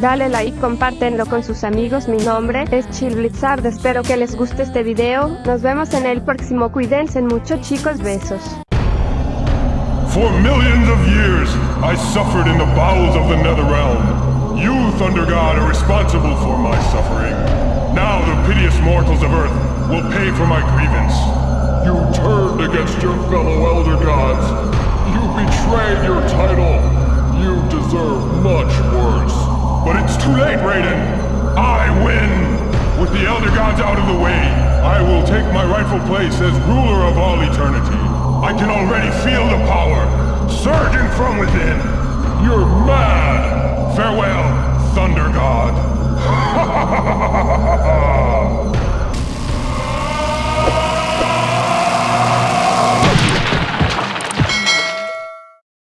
Dale like, compártenlo con sus amigos. Mi nombre es Chill Blizzard. Espero que les guste este video. Nos vemos en el próximo. Cuídense mucho chicos. Besos. For millions of years, I suffered in the bowels of the Netherrealm. You, Thunder God, are responsible for my suffering. Now the piteous mortals of Earth will pay for my grievance. You turned against your fellow Elder Gods. You betrayed your I win! With the Elder Gods out of the way, I will take my rightful place as ruler of all eternity. I can already feel the power surging from within. You're mad.